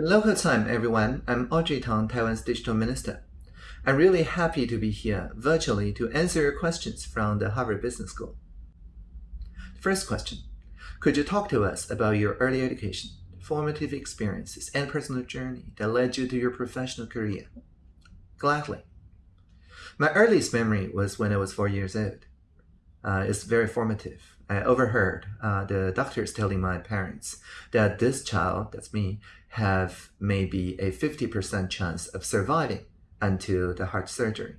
Local time, everyone. I'm Audrey Tang, Taiwan's digital minister. I'm really happy to be here virtually to answer your questions from the Harvard Business School. First question. Could you talk to us about your early education, formative experiences, and personal journey that led you to your professional career? Gladly. My earliest memory was when I was four years old. Uh, it's very formative. I overheard uh, the doctors telling my parents that this child, that's me, have maybe a 50% chance of surviving until the heart surgery.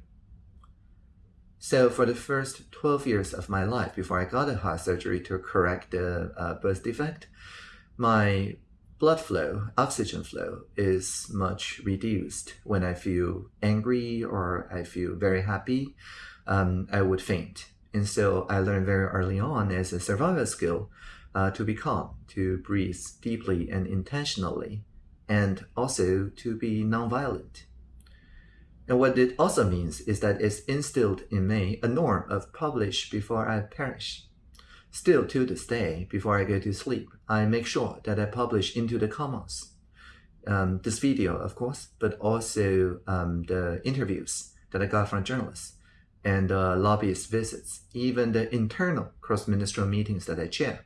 So for the first 12 years of my life before I got a heart surgery to correct the uh, birth defect, my blood flow, oxygen flow is much reduced. When I feel angry or I feel very happy, um, I would faint. And so I learned very early on as a survival skill uh, to be calm, to breathe deeply and intentionally, and also to be nonviolent. And what it also means is that it's instilled in me a norm of publish before I perish. Still to this day, before I go to sleep, I make sure that I publish into the commons. Um, this video, of course, but also um, the interviews that I got from journalists and uh, lobbyist visits, even the internal cross-ministerial meetings that I chair.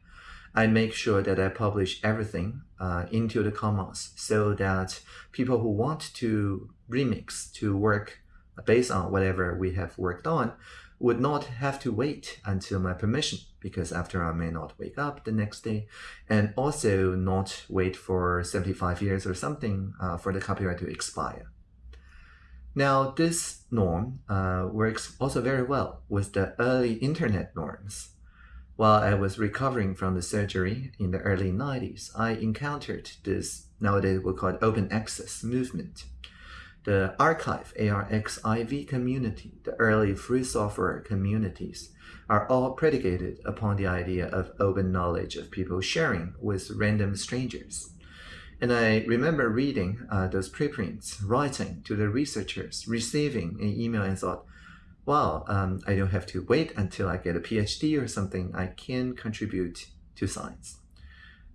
I make sure that I publish everything uh, into the commons so that people who want to remix, to work based on whatever we have worked on, would not have to wait until my permission because after I may not wake up the next day and also not wait for 75 years or something uh, for the copyright to expire. Now, this norm uh, works also very well with the early internet norms. While I was recovering from the surgery in the early 90s, I encountered this, nowadays we call it open access movement. The archive ARXIV community, the early free software communities, are all predicated upon the idea of open knowledge of people sharing with random strangers. And I remember reading uh, those preprints, writing to the researchers, receiving an email and thought, wow, um, I don't have to wait until I get a PhD or something. I can contribute to science.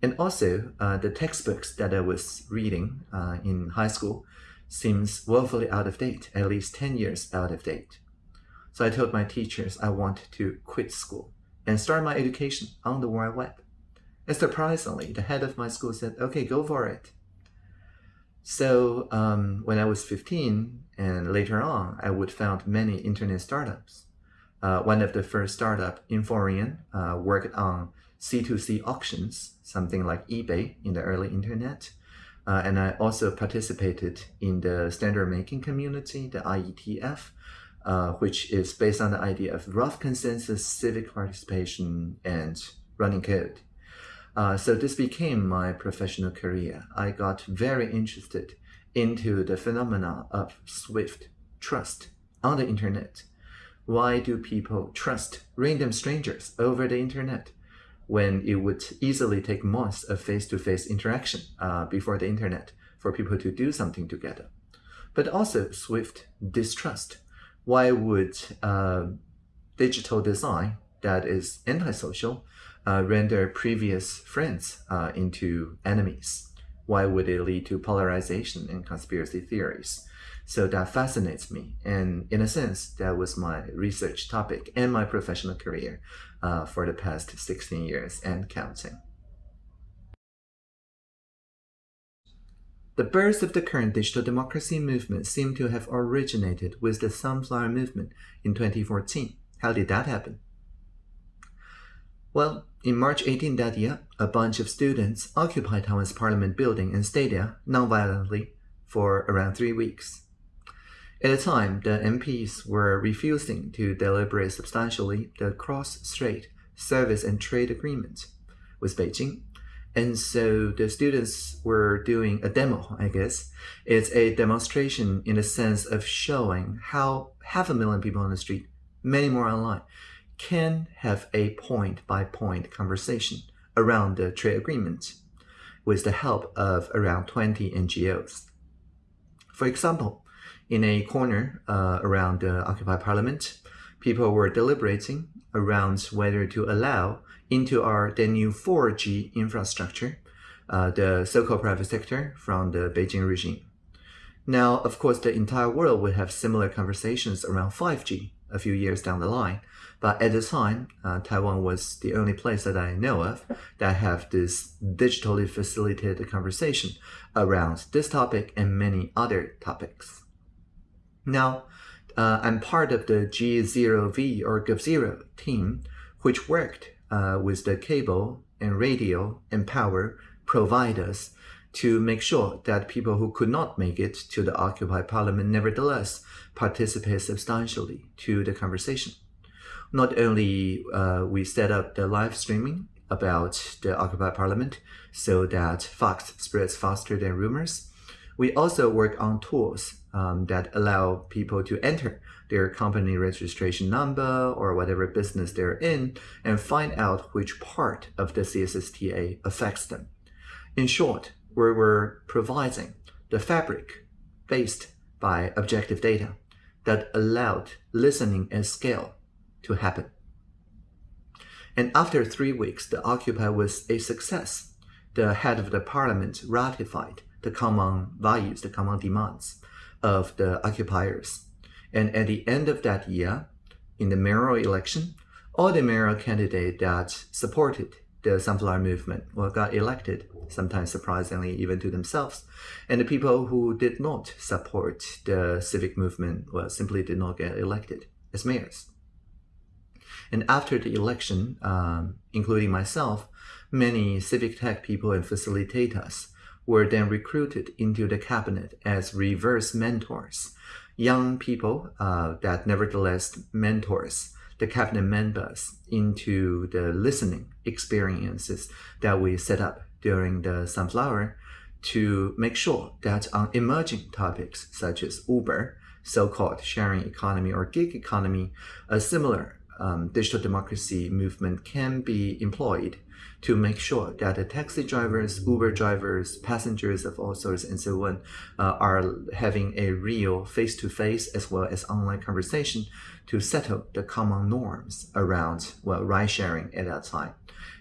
And also, uh, the textbooks that I was reading uh, in high school seems woefully out of date, at least 10 years out of date. So I told my teachers I want to quit school and start my education on the World Web. And surprisingly, the head of my school said, okay, go for it. So um, when I was 15 and later on, I would found many internet startups. Uh, one of the first startup, Inforian, uh, worked on C2C auctions, something like eBay in the early internet. Uh, and I also participated in the standard making community, the IETF, uh, which is based on the idea of rough consensus, civic participation, and running code. Uh, so this became my professional career. I got very interested into the phenomena of swift trust on the internet. Why do people trust random strangers over the internet when it would easily take months of face-to-face -face interaction uh, before the internet for people to do something together? But also swift distrust. Why would uh, digital design that is antisocial uh, render previous friends uh, into enemies? Why would it lead to polarization and conspiracy theories? So that fascinates me. And in a sense, that was my research topic and my professional career uh, for the past 16 years and counting. The birth of the current digital democracy movement seemed to have originated with the Sunflower Movement in 2014. How did that happen? Well, in March 18 that year, a bunch of students occupied Taiwan's parliament building and stayed there nonviolently for around three weeks. At the time, the MPs were refusing to deliberate substantially the cross-strait service and trade agreement with Beijing. And so the students were doing a demo, I guess. It's a demonstration in the sense of showing how half a million people on the street, many more online, can have a point-by-point -point conversation around the trade agreement with the help of around 20 NGOs. For example, in a corner uh, around the Occupy Parliament, people were deliberating around whether to allow into our the new 4G infrastructure uh, the so-called private sector from the Beijing regime. Now, of course, the entire world will have similar conversations around 5G a few years down the line. But at the time, uh, Taiwan was the only place that I know of that have this digitally facilitated conversation around this topic and many other topics. Now, uh, I'm part of the G0V or GovZero team, which worked uh, with the cable and radio and power providers to make sure that people who could not make it to the Occupy Parliament nevertheless participate substantially to the conversation. Not only uh, we set up the live streaming about the Occupy Parliament so that facts spreads faster than rumors, we also work on tools um, that allow people to enter their company registration number or whatever business they're in and find out which part of the CSSTA affects them. In short, we were providing the fabric based by objective data that allowed listening at scale to happen. And after three weeks, the Occupy was a success. The head of the parliament ratified the common values, the common demands of the occupiers. And at the end of that year, in the mayoral election, all the mayoral candidates that supported the Sunflower Movement well, got elected, sometimes surprisingly even to themselves. And the people who did not support the civic movement well, simply did not get elected as mayors. And after the election, um, including myself, many civic tech people and facilitators were then recruited into the cabinet as reverse mentors, young people uh, that nevertheless mentors the cabinet members into the listening experiences that we set up during the Sunflower to make sure that on emerging topics such as Uber, so-called sharing economy or gig economy, a similar um, digital democracy movement can be employed to make sure that the taxi drivers, Uber drivers, passengers of all sorts and so on uh, are having a real face-to-face -face as well as online conversation to settle the common norms around well ride sharing at that time.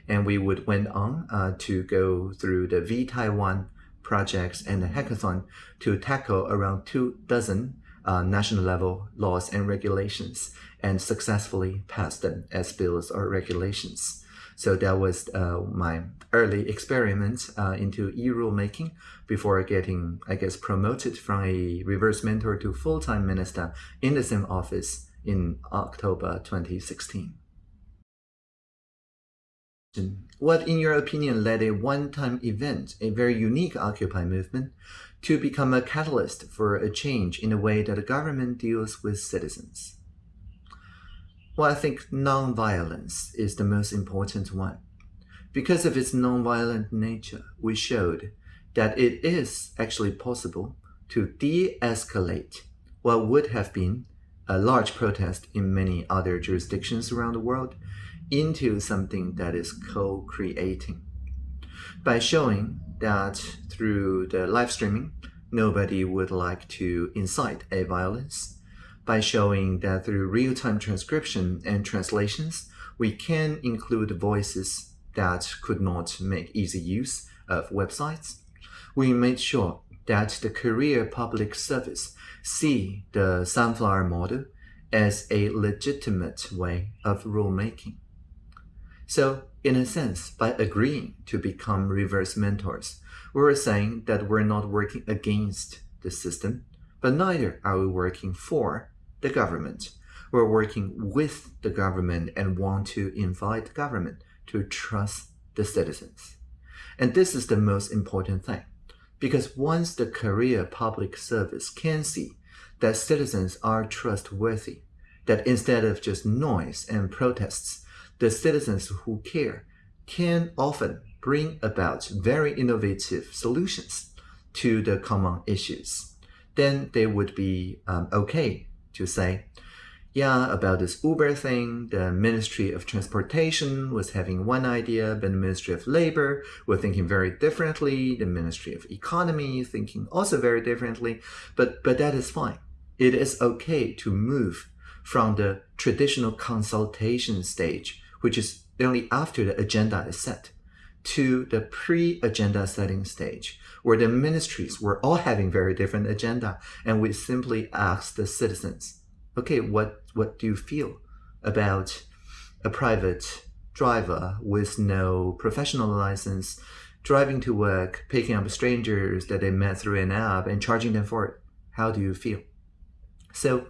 And we would went on uh, to go through the vTaiwan projects and the hackathon to tackle around two dozen uh, national level laws and regulations and successfully passed them as bills or regulations. So that was uh, my early experiment uh, into e-rulemaking before getting, I guess, promoted from a reverse mentor to full-time minister in the same office in October 2016. What, in your opinion, led a one-time event, a very unique Occupy movement, to become a catalyst for a change in the way that the government deals with citizens? Well, I think non-violence is the most important one. Because of its non-violent nature, we showed that it is actually possible to de-escalate what would have been a large protest in many other jurisdictions around the world into something that is co-creating. By showing that through the live streaming, nobody would like to incite a violence, by showing that through real-time transcription and translations, we can include voices that could not make easy use of websites. We made sure that the career Public Service see the Sunflower model as a legitimate way of rulemaking. So, in a sense, by agreeing to become reverse mentors, we are saying that we're not working against the system, but neither are we working for the government. We're working with the government and want to invite the government to trust the citizens. And this is the most important thing. Because once the career Public Service can see that citizens are trustworthy, that instead of just noise and protests, the citizens who care can often bring about very innovative solutions to the common issues, then they would be um, okay to say, yeah, about this Uber thing, the Ministry of Transportation was having one idea, but the Ministry of Labor were thinking very differently, the Ministry of Economy thinking also very differently, but, but that is fine. It is okay to move from the traditional consultation stage, which is only after the agenda is set, to the pre-agenda setting stage, where the ministries were all having very different agenda, and we simply asked the citizens, okay, what, what do you feel about a private driver with no professional license driving to work, picking up strangers that they met through an app and charging them for it? How do you feel? So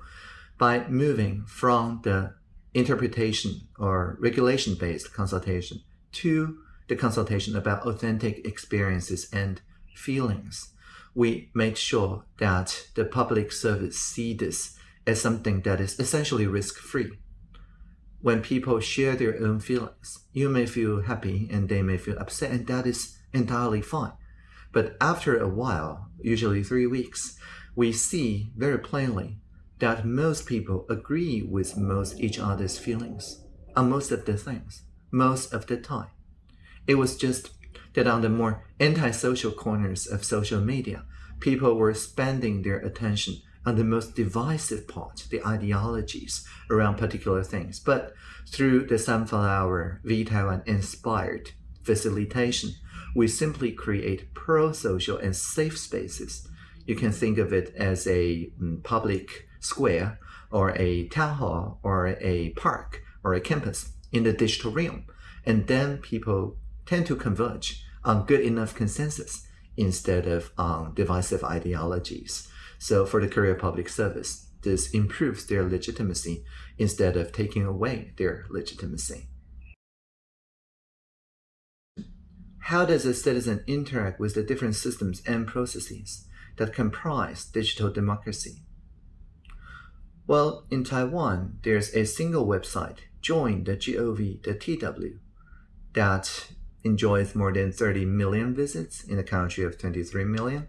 by moving from the interpretation or regulation-based consultation to the consultation about authentic experiences and feelings, we make sure that the public service see this as something that is essentially risk-free. When people share their own feelings, you may feel happy and they may feel upset, and that is entirely fine. But after a while, usually three weeks, we see very plainly that most people agree with most each other's feelings on most of the things, most of the time. It was just that on the more antisocial corners of social media, people were spending their attention on the most divisive part, the ideologies around particular things. But through the Sunflower vTaiwan inspired facilitation, we simply create pro-social and safe spaces. You can think of it as a um, public square or a town hall or a park or a campus in the digital realm. And then people tend to converge on good enough consensus instead of on divisive ideologies. So for the career Public Service, this improves their legitimacy instead of taking away their legitimacy. How does a citizen interact with the different systems and processes that comprise digital democracy? Well, in Taiwan, there's a single website, join the GOV, that enjoys more than 30 million visits in a country of 23 million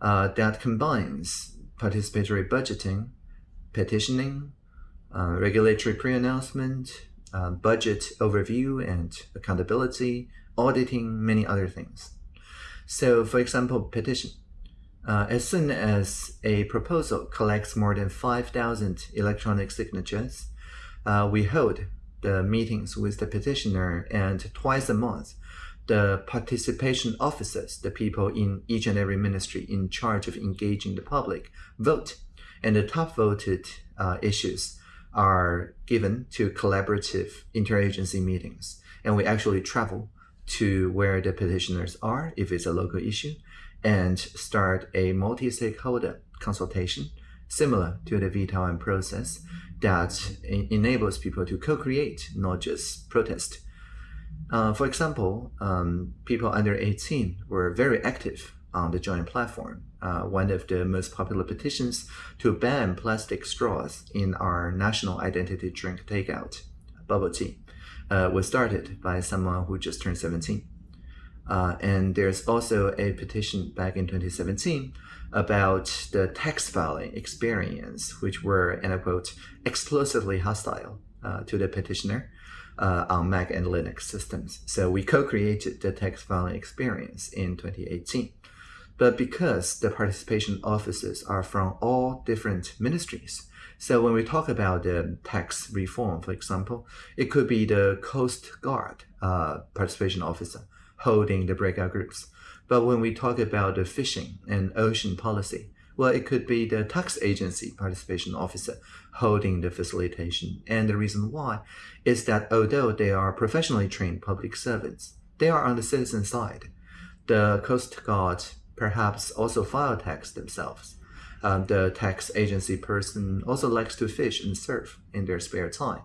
uh, that combines participatory budgeting, petitioning, uh, regulatory pre-announcement, uh, budget overview and accountability, auditing, many other things. So for example, petition. Uh, as soon as a proposal collects more than 5,000 electronic signatures, uh, we hold the meetings with the petitioner and twice a month the participation officers, the people in each and every ministry in charge of engaging the public, vote. And the top voted uh, issues are given to collaborative interagency meetings. And we actually travel to where the petitioners are, if it's a local issue, and start a multi-stakeholder consultation similar to the vTaiwan process that enables people to co-create, not just protest uh, for example, um, people under 18 were very active on the Join platform. Uh, one of the most popular petitions to ban plastic straws in our national identity drink takeout, bubble tea, uh, was started by someone who just turned 17. Uh, and there's also a petition back in 2017 about the tax filing experience, which were, and I quote, explosively hostile uh, to the petitioner uh, on Mac and Linux systems. So we co-created the tax filing experience in 2018. But because the participation officers are from all different ministries, so when we talk about the tax reform, for example, it could be the Coast Guard uh, participation officer holding the breakout groups. But when we talk about the fishing and ocean policy, well, it could be the tax agency participation officer holding the facilitation. And the reason why is that although they are professionally trained public servants, they are on the citizen side. The Coast Guard perhaps also file tax themselves. Um, the tax agency person also likes to fish and surf in their spare time.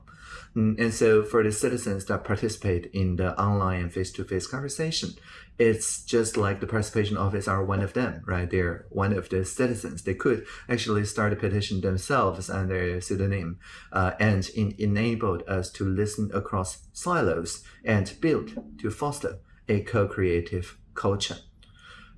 Mm, and so for the citizens that participate in the online and face-to-face -face conversation, it's just like the participation office are one of them, right? They're one of the citizens. They could actually start a petition themselves under a pseudonym uh, and in, enabled us to listen across silos and build to foster a co-creative culture.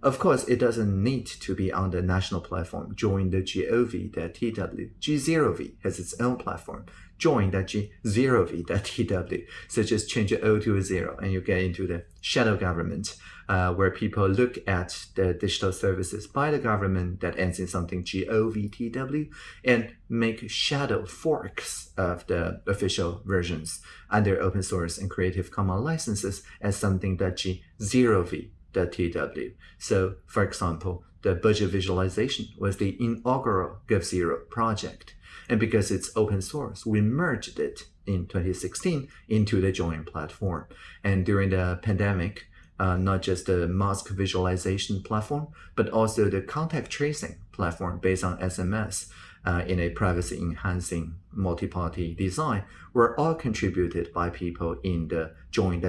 Of course, it doesn't need to be on the national platform. Join the GOV, the TW. G0V has its own platform join.g0v.tw. So just change the O to a zero and you get into the shadow government uh, where people look at the digital services by the government that ends in something govtw and make shadow forks of the official versions under open source and creative commons licenses as something that g0v.tw. So for example, the budget visualization was the inaugural GovZero project. And because it's open source, we merged it in 2016 into the Join platform. And during the pandemic, uh, not just the mask visualization platform, but also the contact tracing platform based on SMS uh, in a privacy enhancing multi-party design were all contributed by people in the Join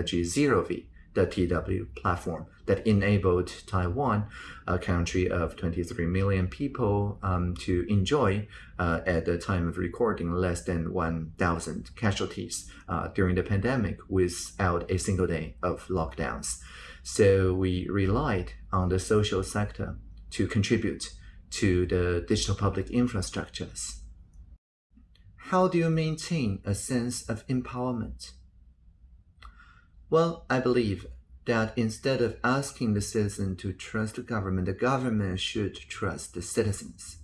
the TW platform that enabled Taiwan, a country of 23 million people, um, to enjoy, uh, at the time of recording, less than 1,000 casualties uh, during the pandemic without a single day of lockdowns. So we relied on the social sector to contribute to the digital public infrastructures. How do you maintain a sense of empowerment? Well, I believe that instead of asking the citizen to trust the government, the government should trust the citizens.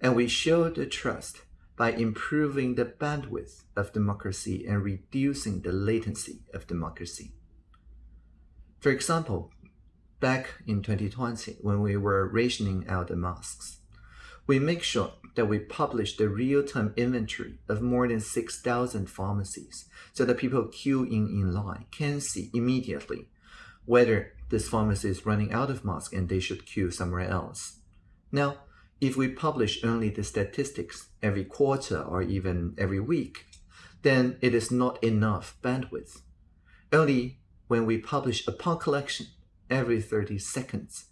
And we show the trust by improving the bandwidth of democracy and reducing the latency of democracy. For example, back in 2020, when we were rationing out the masks, we make sure that we publish the real-time inventory of more than 6,000 pharmacies so that people queuing in line can see immediately whether this pharmacy is running out of masks and they should queue somewhere else. Now, if we publish only the statistics every quarter or even every week, then it is not enough bandwidth. Only when we publish a part collection every 30 seconds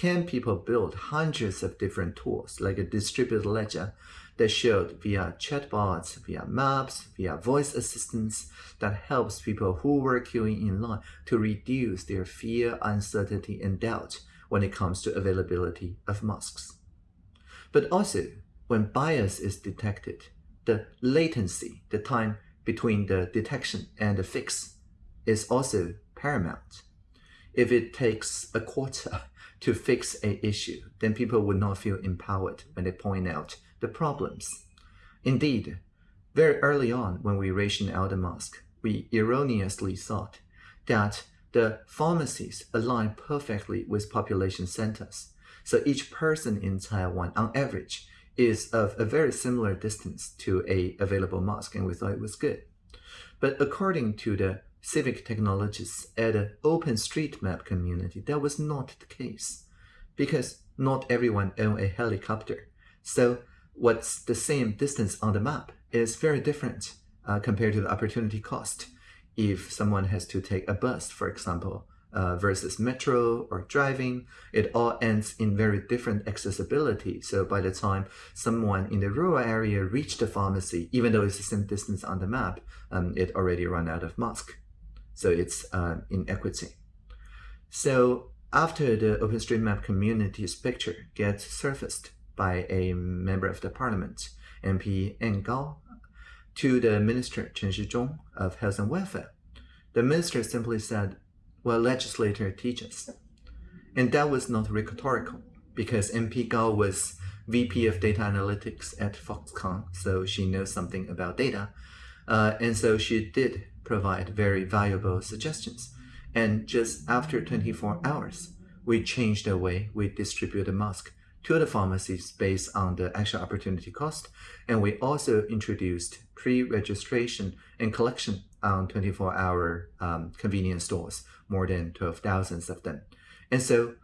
can people build hundreds of different tools like a distributed ledger that showed via chatbots, via maps, via voice assistants that helps people who were queuing in line to reduce their fear, uncertainty, and doubt when it comes to availability of masks. But also, when bias is detected, the latency, the time between the detection and the fix, is also paramount. If it takes a quarter to fix a issue, then people would not feel empowered when they point out the problems. Indeed, very early on when we rationed out the mask, we erroneously thought that the pharmacies align perfectly with population centers. So each person in Taiwan, on average, is of a very similar distance to a available mask, and we thought it was good. But according to the civic technologists at the OpenStreetMap community, that was not the case because not everyone own a helicopter. So what's the same distance on the map is very different uh, compared to the opportunity cost. If someone has to take a bus, for example, uh, versus metro or driving, it all ends in very different accessibility. So by the time someone in the rural area reached the pharmacy, even though it's the same distance on the map, um, it already ran out of mask. So it's uh, inequity. So after the OpenStreetMap community's picture gets surfaced by a member of the parliament, MP Ann Kao, to the minister Chen Shih-chung of Health and Welfare, the minister simply said, well, legislator teaches. And that was not rhetorical because MP Kao was VP of Data Analytics at Foxconn, so she knows something about data. Uh, and so she did provide very valuable suggestions. And just after 24 hours, we changed the way we distribute the mask to the pharmacies based on the actual opportunity cost. And we also introduced pre-registration and collection on 24-hour um, convenience stores, more than 12,000 of them. And so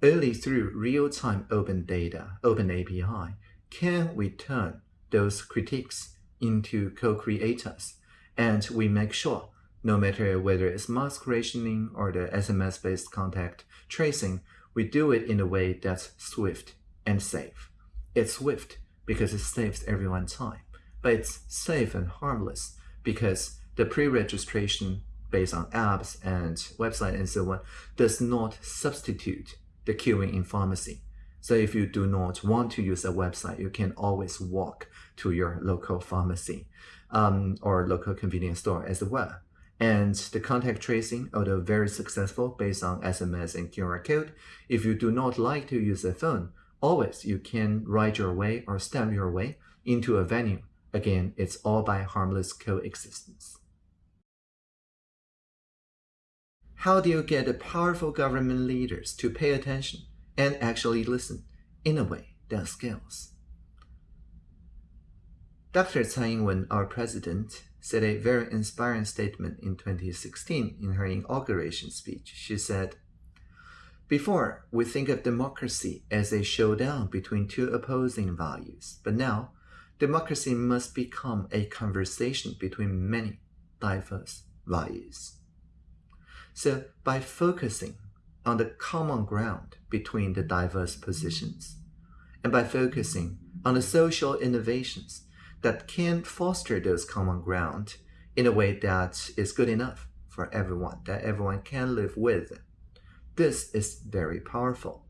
only through real-time open data, open API, can we turn those critiques into co-creators. And we make sure, no matter whether it's mask rationing or the SMS-based contact tracing, we do it in a way that's swift and safe. It's swift because it saves everyone time, but it's safe and harmless because the pre-registration based on apps and website and so on does not substitute the queuing in pharmacy. So if you do not want to use a website, you can always walk to your local pharmacy. Um, or local convenience store as well. And the contact tracing, although very successful based on SMS and QR code, if you do not like to use a phone, always you can ride your way or stamp your way into a venue. Again, it's all by harmless coexistence. How do you get the powerful government leaders to pay attention and actually listen in a way that scales? Dr. Tsai Ing-wen, our president, said a very inspiring statement in 2016 in her inauguration speech. She said, Before, we think of democracy as a showdown between two opposing values, but now, democracy must become a conversation between many diverse values. So, by focusing on the common ground between the diverse positions, and by focusing on the social innovations that can foster those common ground in a way that is good enough for everyone, that everyone can live with. This is very powerful.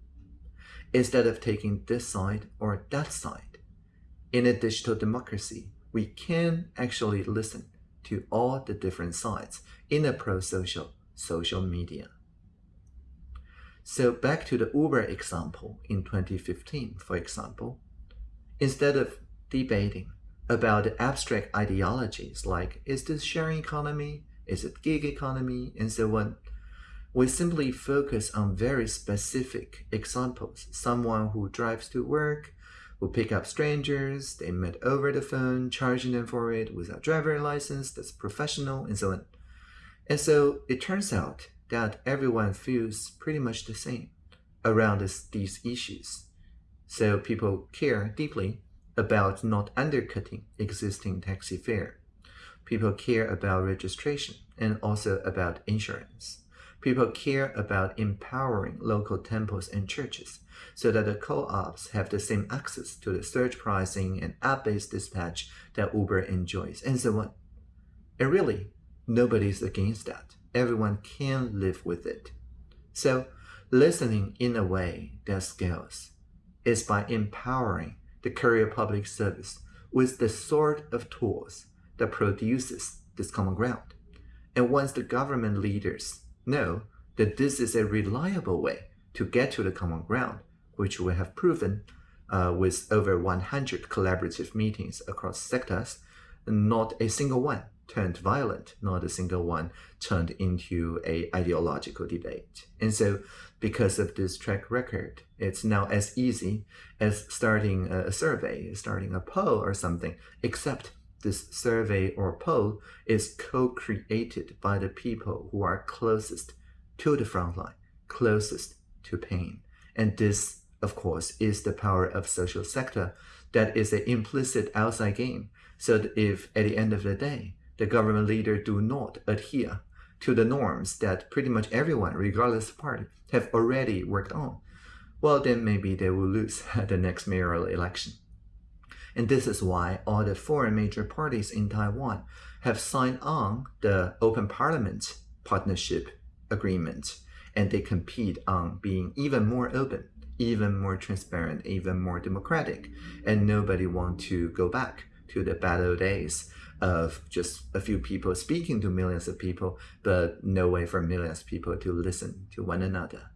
Instead of taking this side or that side, in a digital democracy, we can actually listen to all the different sides in a pro-social social media. So back to the Uber example in 2015, for example, instead of debating about abstract ideologies like is this sharing economy, is it gig economy, and so on. We simply focus on very specific examples. Someone who drives to work, who pick up strangers, they met over the phone, charging them for it without driver license, that's professional, and so on. And so it turns out that everyone feels pretty much the same around this, these issues. So people care deeply about not undercutting existing taxi fare. People care about registration and also about insurance. People care about empowering local temples and churches so that the co-ops have the same access to the surge pricing and app-based dispatch that Uber enjoys, and so on. And really, nobody's against that. Everyone can live with it. So, listening in a way that scales is by empowering the courier public service with the sort of tools that produces this common ground. And once the government leaders know that this is a reliable way to get to the common ground, which we have proven uh, with over 100 collaborative meetings across sectors, not a single one turned violent, not a single one turned into a ideological debate. And so because of this track record, it's now as easy as starting a survey, starting a poll or something, except this survey or poll is co-created by the people who are closest to the front line, closest to pain. And this, of course, is the power of social sector that is an implicit outside game. So if at the end of the day, the government leader do not adhere to the norms that pretty much everyone, regardless of party, have already worked on, well, then maybe they will lose the next mayoral election. And this is why all the four major parties in Taiwan have signed on the Open Parliament Partnership Agreement, and they compete on being even more open, even more transparent, even more democratic, and nobody want to go back to the bad old days of just a few people speaking to millions of people, but no way for millions of people to listen to one another.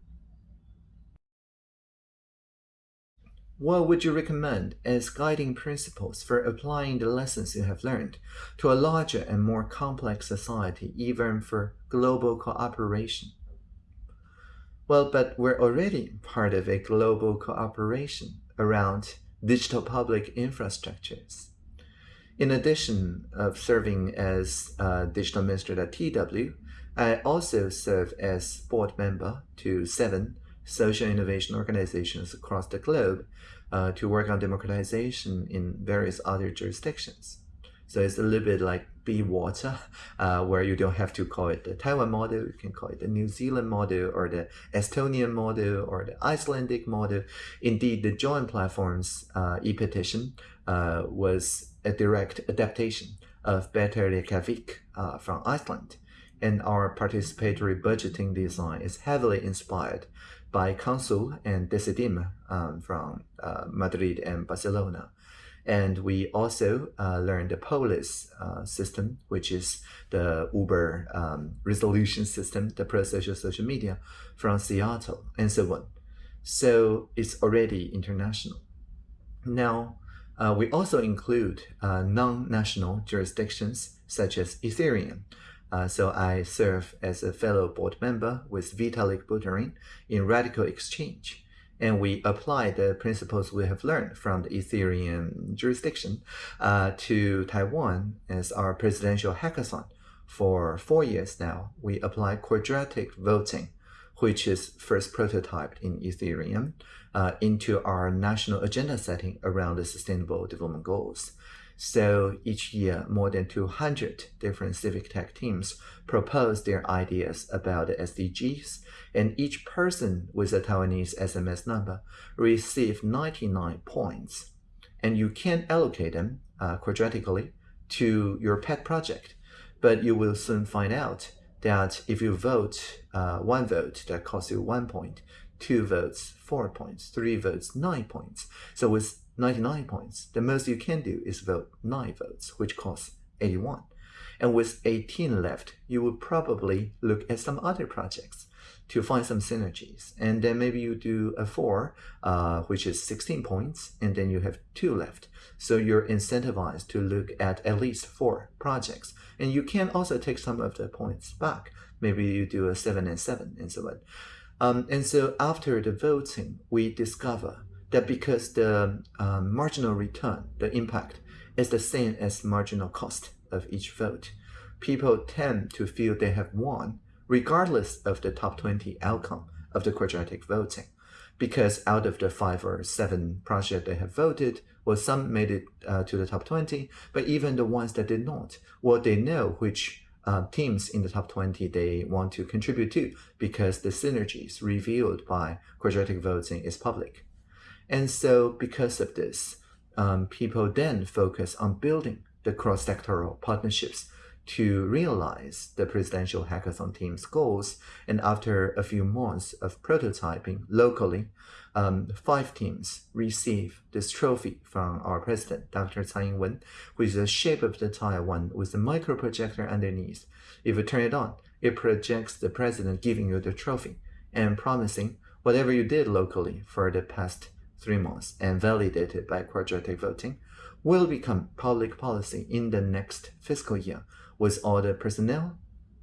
What would you recommend as guiding principles for applying the lessons you have learned to a larger and more complex society, even for global cooperation? Well, but we're already part of a global cooperation around digital public infrastructures. In addition of serving as uh, digital minister at TW, I also serve as board member to seven social innovation organizations across the globe uh, to work on democratization in various other jurisdictions. So it's a little bit like be water, uh, where you don't have to call it the Taiwan model, you can call it the New Zealand model or the Estonian model or the Icelandic model. Indeed, the Join platform's uh, e-petition uh, was a direct adaptation of Better Reykjavik uh, from Iceland, and our participatory budgeting design is heavily inspired by Consul and Decidim um, from uh, Madrid and Barcelona. And we also uh, learned the POLIS uh, system, which is the Uber um, resolution system, the pro-social social media from Seattle, and so on. So it's already international. Now, uh, we also include uh, non-national jurisdictions such as Ethereum. Uh, so I serve as a fellow board member with Vitalik Buterin in RadicalxChange and we apply the principles we have learned from the Ethereum jurisdiction uh, to Taiwan as our presidential hackathon. For four years now, we apply quadratic voting, which is first prototyped in Ethereum, uh, into our national agenda setting around the Sustainable Development Goals. So each year, more than 200 different civic tech teams propose their ideas about the SDGs, and each person with a Taiwanese SMS number receives 99 points. And you can allocate them uh, quadratically to your pet project, but you will soon find out that if you vote uh, one vote, that costs you one point, two votes, four points, three votes, nine points. So with 99 points. The most you can do is vote 9 votes, which costs 81. And with 18 left, you would probably look at some other projects to find some synergies. And then maybe you do a 4, uh, which is 16 points, and then you have 2 left. So you're incentivized to look at at least 4 projects. And you can also take some of the points back. Maybe you do a 7 and 7 and so on. Um, and so after the voting, we discover that because the um, marginal return, the impact, is the same as marginal cost of each vote, people tend to feel they have won regardless of the top 20 outcome of the quadratic voting. Because out of the five or seven projects they have voted, well, some made it uh, to the top 20, but even the ones that did not, well, they know which uh, teams in the top 20 they want to contribute to because the synergies revealed by quadratic voting is public. And so because of this, um, people then focus on building the cross-sectoral partnerships to realize the presidential hackathon team's goals. And after a few months of prototyping locally, um, five teams receive this trophy from our president, Dr. Tsai Ing-wen, is the shape of the Taiwan with a micro projector underneath. If you turn it on, it projects the president giving you the trophy and promising whatever you did locally for the past three months and validated by quadratic voting will become public policy in the next fiscal year with all the personnel,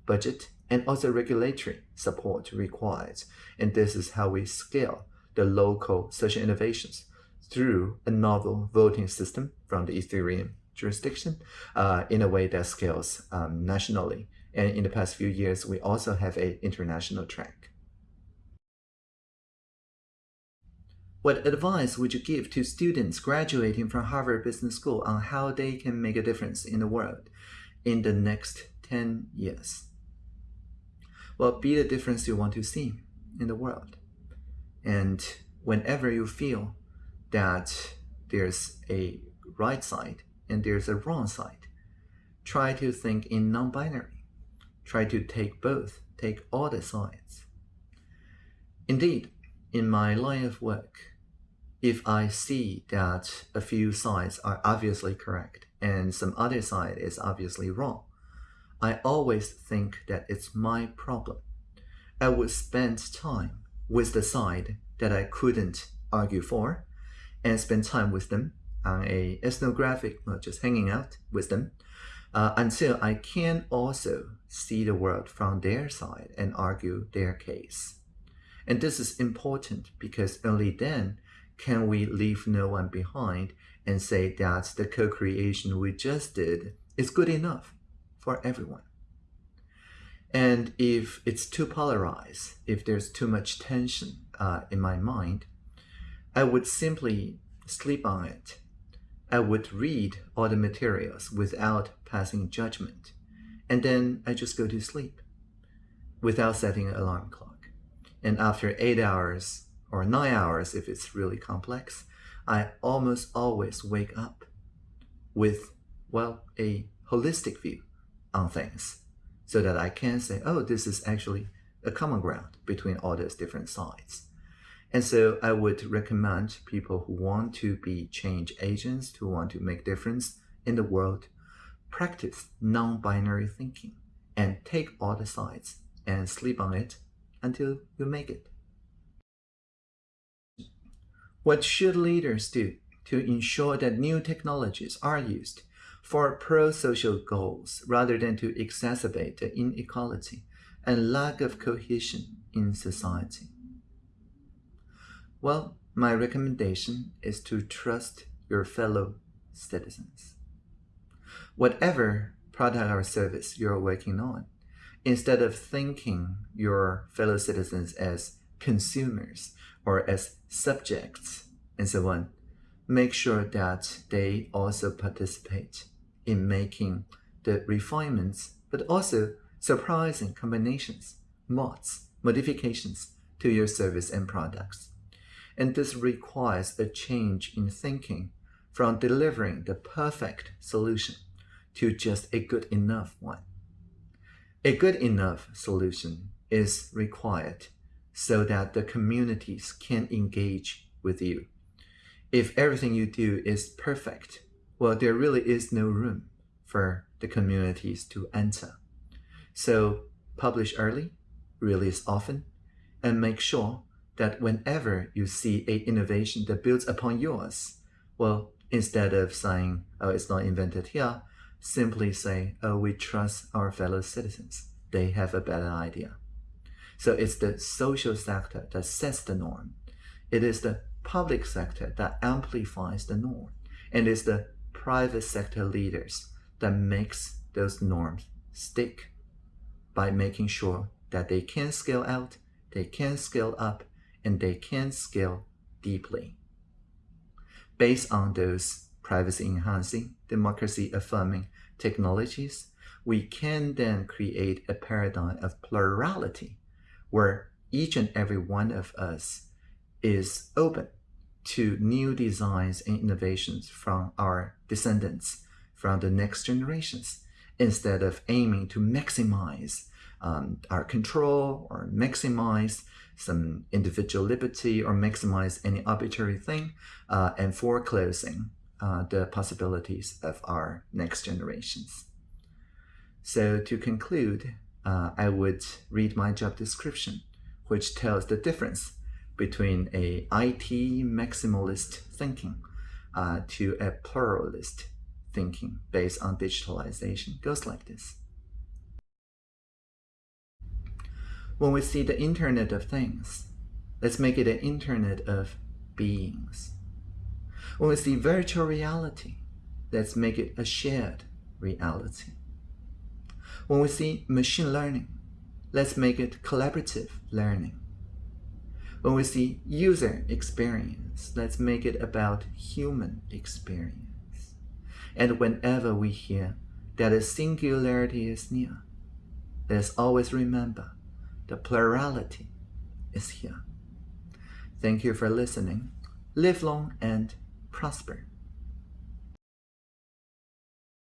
budget, and also regulatory support required. And this is how we scale the local social innovations through a novel voting system from the Ethereum jurisdiction uh, in a way that scales um, nationally. And in the past few years, we also have an international track. What advice would you give to students graduating from Harvard Business School on how they can make a difference in the world in the next 10 years? Well, be the difference you want to see in the world. And whenever you feel that there's a right side and there's a wrong side, try to think in non-binary. Try to take both, take all the sides. Indeed, in my line of work, if I see that a few sides are obviously correct and some other side is obviously wrong, I always think that it's my problem. I would spend time with the side that I couldn't argue for and spend time with them on a ethnographic, not just hanging out with them, uh, until I can also see the world from their side and argue their case. And this is important because only then can we leave no one behind and say that the co-creation we just did is good enough for everyone? And if it's too polarized, if there's too much tension uh, in my mind, I would simply sleep on it. I would read all the materials without passing judgment. And then I just go to sleep without setting an alarm clock. And after eight hours or nine hours if it's really complex, I almost always wake up with, well, a holistic view on things so that I can say, oh, this is actually a common ground between all those different sides. And so I would recommend people who want to be change agents, who want to make difference in the world, practice non-binary thinking and take all the sides and sleep on it until you make it. What should leaders do to ensure that new technologies are used for pro-social goals rather than to exacerbate the inequality and lack of cohesion in society? Well, my recommendation is to trust your fellow citizens. Whatever product or service you're working on, instead of thinking your fellow citizens as consumers or as subjects and so on, make sure that they also participate in making the refinements, but also surprising combinations, mods, modifications to your service and products. And this requires a change in thinking from delivering the perfect solution to just a good enough one. A good enough solution is required so that the communities can engage with you. If everything you do is perfect, well, there really is no room for the communities to enter. So publish early, release often, and make sure that whenever you see a innovation that builds upon yours, well, instead of saying, oh, it's not invented here, simply say, oh, we trust our fellow citizens. They have a better idea. So it's the social sector that sets the norm. It is the public sector that amplifies the norm. And it's the private sector leaders that makes those norms stick by making sure that they can scale out, they can scale up, and they can scale deeply. Based on those privacy-enhancing, democracy-affirming technologies, we can then create a paradigm of plurality where each and every one of us is open to new designs and innovations from our descendants, from the next generations, instead of aiming to maximize um, our control or maximize some individual liberty or maximize any arbitrary thing uh, and foreclosing uh, the possibilities of our next generations. So to conclude, uh, I would read my job description, which tells the difference between a IT maximalist thinking uh, to a pluralist thinking based on digitalization. It goes like this. When we see the Internet of Things, let's make it an Internet of Beings. When we see virtual reality, let's make it a shared reality. When we see machine learning, let's make it collaborative learning. When we see user experience, let's make it about human experience. And whenever we hear that a singularity is near, let's always remember the plurality is here. Thank you for listening. Live long and prosper.